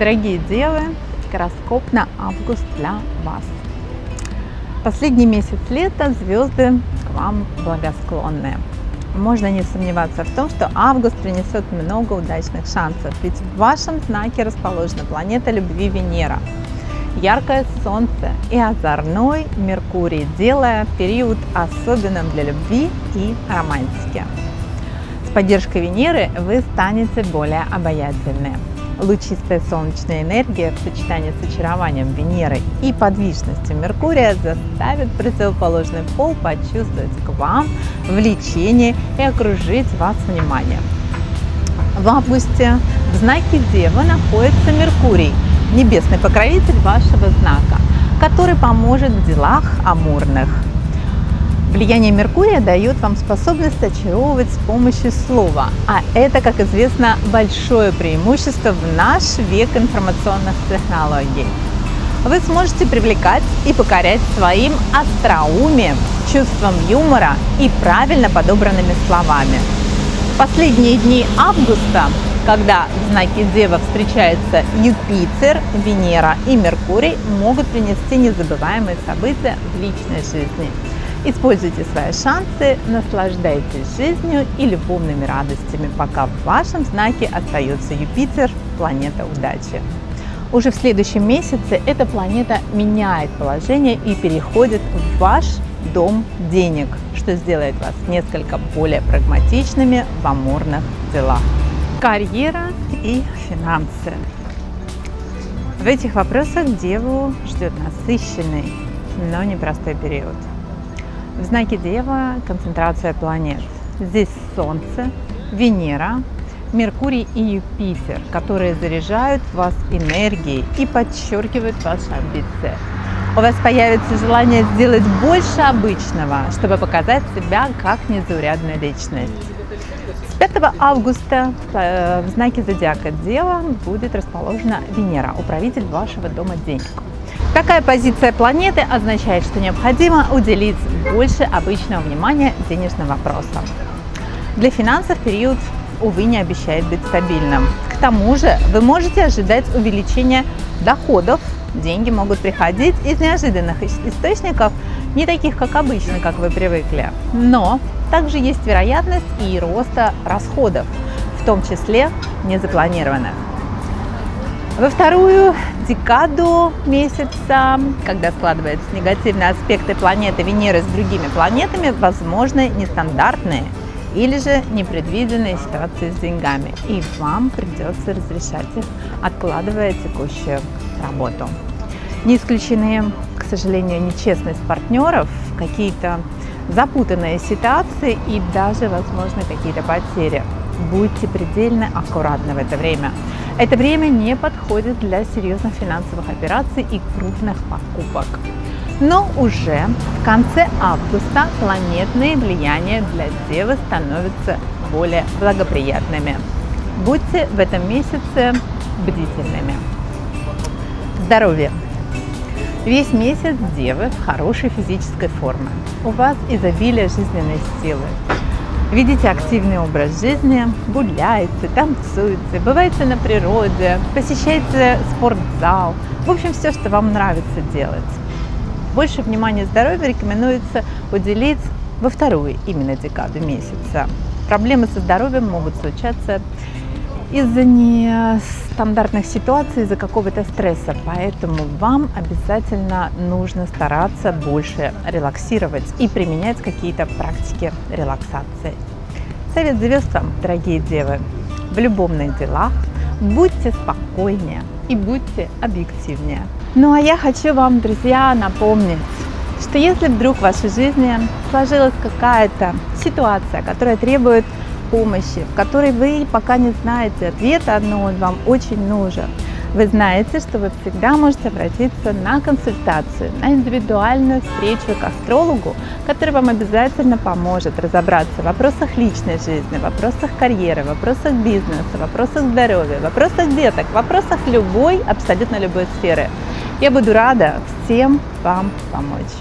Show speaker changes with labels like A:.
A: Дорогие девы, гороскоп на август для вас. Последний месяц лета звезды к вам благосклонные. Можно не сомневаться в том, что август принесет много удачных шансов, ведь в вашем знаке расположена планета любви Венера, яркое солнце и озорной Меркурий, делая период особенным для любви и романтики. С поддержкой Венеры вы станете более обаятельны. Лучистая солнечная энергия в сочетании с очарованием Венеры и подвижностью Меркурия заставит противоположный пол почувствовать к вам влечение и окружить вас вниманием. В августе в знаке Девы находится Меркурий, небесный покровитель вашего знака, который поможет в делах амурных. Влияние Меркурия дает вам способность очаровывать с помощью слова, а это, как известно, большое преимущество в наш век информационных технологий. Вы сможете привлекать и покорять своим остроумием, чувством юмора и правильно подобранными словами. Последние дни августа, когда в знаке Дева встречаются Юпитер, Венера и Меркурий, могут принести незабываемые события в личной жизни – Используйте свои шансы, наслаждайтесь жизнью и любовными радостями, пока в вашем знаке остается Юпитер, планета удачи. Уже в следующем месяце эта планета меняет положение и переходит в ваш дом денег, что сделает вас несколько более прагматичными в амурных делах. Карьера и финансы. В этих вопросах Деву ждет насыщенный, но непростой период. В знаке Дева концентрация планет. Здесь Солнце, Венера, Меркурий и Юпитер, которые заряжают вас энергией и подчеркивают ваши амбиции. У вас появится желание сделать больше обычного, чтобы показать себя как незаурядная личность. С 5 августа э, в знаке Зодиака Дева будет расположена Венера, управитель вашего дома денег. Такая позиция планеты означает, что необходимо уделить больше обычного внимания денежным вопросам. Для финансов период, увы, не обещает быть стабильным. К тому же вы можете ожидать увеличения доходов, деньги могут приходить из неожиданных источников, не таких, как обычно, как вы привыкли. Но также есть вероятность и роста расходов, в том числе незапланированных. Во вторую декаду месяца, когда складываются негативные аспекты планеты Венеры с другими планетами, возможны нестандартные или же непредвиденные ситуации с деньгами. И вам придется разрешать их, откладывая текущую работу. Не исключены, к сожалению, нечестность партнеров, какие-то запутанные ситуации и даже, возможно, какие-то потери. Будьте предельно аккуратны в это время. Это время не подходит для серьезных финансовых операций и крупных покупок. Но уже в конце августа планетные влияния для Девы становятся более благоприятными. Будьте в этом месяце бдительными. Здоровье. Весь месяц Девы в хорошей физической форме. У вас изобилие жизненной силы. Ведите активный образ жизни, гуляйте, танцуйте, бывайте на природе, посещайте спортзал. В общем, все, что вам нравится делать. Больше внимания здоровью рекомендуется уделить во вторую именно декаду месяца. Проблемы со здоровьем могут случаться из-за нестандартных ситуаций, из-за какого-то стресса. Поэтому вам обязательно нужно стараться больше релаксировать и применять какие-то практики релаксации. Совет звезд вам, дорогие девы, в любовных делах будьте спокойнее и будьте объективнее. Ну а я хочу вам, друзья, напомнить, что если вдруг в вашей жизни сложилась какая-то ситуация, которая требует помощи, в которой вы пока не знаете ответа, но он вам очень нужен. Вы знаете, что вы всегда можете обратиться на консультацию, на индивидуальную встречу к астрологу, который вам обязательно поможет разобраться в вопросах личной жизни, в вопросах карьеры, в вопросах бизнеса, в вопросах здоровья, в вопросах деток, в вопросах любой, абсолютно любой сферы. Я буду рада всем вам помочь.